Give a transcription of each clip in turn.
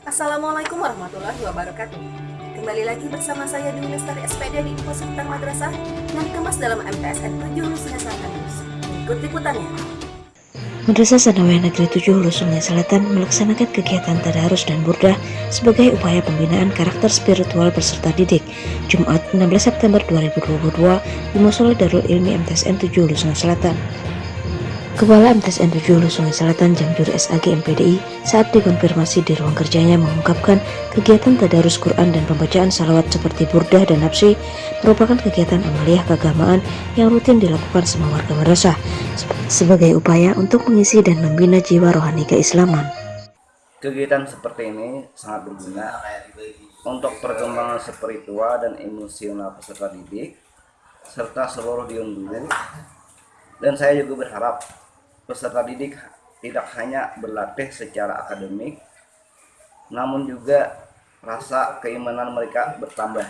Assalamualaikum warahmatullahi wabarakatuh. Kembali lagi bersama saya di Lestari SPD di Info Seputar Madrasah yang dikemas dalam MTSN 7 Hulu Sungai Selatan News. Ikut liputannya. Madrasah Sanawiyah Negeri 7 Hulu Sungai Selatan melaksanakan kegiatan tadarus dan burdah sebagai upaya pembinaan karakter spiritual berserta didik Jumat 16 September 2022 di Musola Darul Ilmi MTSN 7 Hulu Sungai Selatan. Kepala MTSN 7 Hulu Sungai Selatan Jamjur SAG MPDI saat dikonfirmasi di ruang kerjanya mengungkapkan kegiatan tadarus Quran dan pembacaan salawat seperti burdah dan nafsi merupakan kegiatan amaliyah keagamaan yang rutin dilakukan semua warga madrasah sebagai upaya untuk mengisi dan membina jiwa rohani keislaman. Kegiatan seperti ini sangat berguna untuk perkembangan spiritual dan emosional peserta didik serta seluruh diunduh dan saya juga berharap peserta didik tidak hanya berlatih secara akademik, namun juga rasa keimanan mereka bertambah.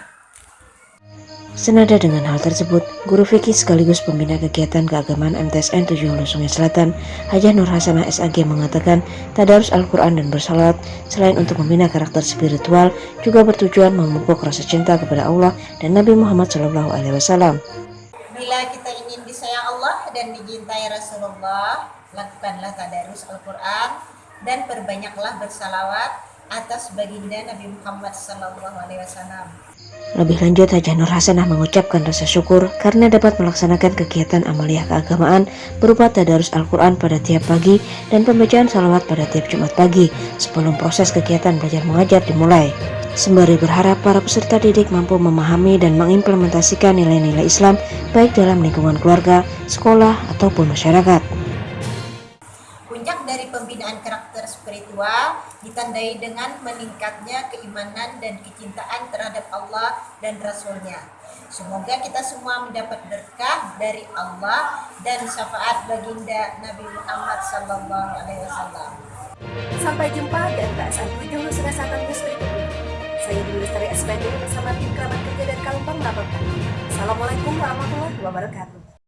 Senada dengan hal tersebut, Guru Fikih sekaligus pembina kegiatan keagamaan MTSN 7 Hulu Sungai Selatan, Hajah Nur Hasanah SAG mengatakan, tadarus Al-Quran dan bersalat selain untuk membina karakter spiritual, juga bertujuan memupuk rasa cinta kepada Allah dan Nabi Muhammad SAW. Bila kita Dan dicintai Rasulullah, lakukanlah tadarus Al-Quran dan perbanyaklah bersalawat atas baginda Nabi Muhammad SAW. Lebih lanjut, Hajah Nur Hasanah mengucapkan rasa syukur karena dapat melaksanakan kegiatan amaliyah keagamaan berupa tadarus Al-Quran pada tiap pagi dan pembacaan salawat pada tiap Jumat pagi sebelum proses kegiatan belajar mengajar dimulai sembari berharap para peserta didik mampu memahami dan mengimplementasikan nilai-nilai Islam baik dalam lingkungan keluarga, sekolah, ataupun masyarakat. Puncak dari pembinaan karakter spiritual ditandai dengan meningkatnya keimanan dan kecintaan terhadap Allah dan Rasulnya. Semoga kita semua mendapat berkah dari Allah dan syafaat baginda Nabi Muhammad SAW. Sampai jumpa MTSN 7 Hulu Sungai Selatan News berikutnya. Saya Dwi Lestari SPD bersama tim kerabat kerja dan Kalumpang melaporkan. Assalamualaikum warahmatullahi wabarakatuh.